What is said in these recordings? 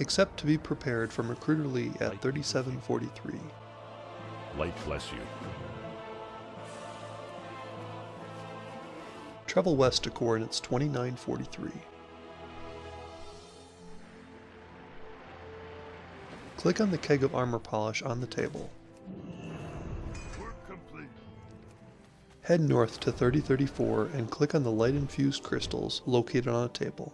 except to be prepared from Recruiter Lee at 3743. Light bless you. Travel west to coordinates 2943. Click on the keg of armor polish on the table. Work complete. Head north to 3034 and click on the light infused crystals located on a table.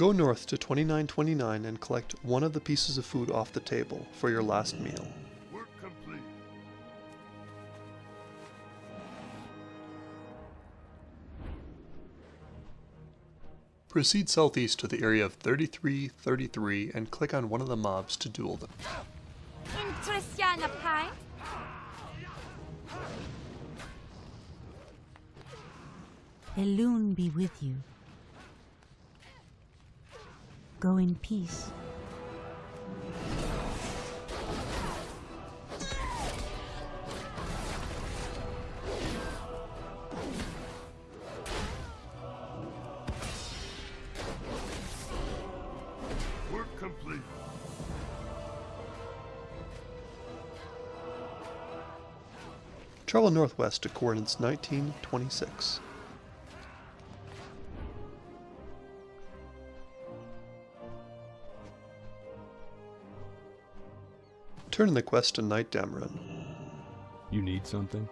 Go north to 2929 and collect one of the pieces of food off the table for your last meal. Work complete. Proceed southeast to the area of 3333 and click on one of the mobs to duel them. Intressiana Pie. Elune be with you. Go in peace. Work complete. Travel northwest to coordinates 1926. Turn in the quest to Knight Dameron. You need something?